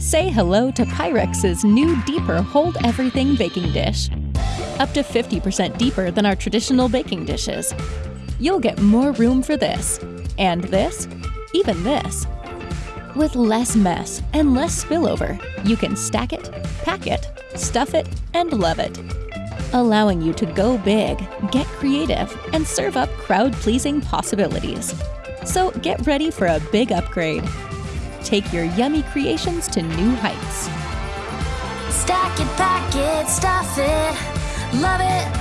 Say hello to Pyrex's new deeper Hold Everything baking dish. Up to 50% deeper than our traditional baking dishes. You'll get more room for this, and this, even this. With less mess and less spillover, you can stack it, pack it, stuff it, and love it. Allowing you to go big, get creative, and serve up crowd pleasing possibilities. So get ready for a big upgrade. Take your yummy creations to new heights. Stack it, pack it, stuff it, love it.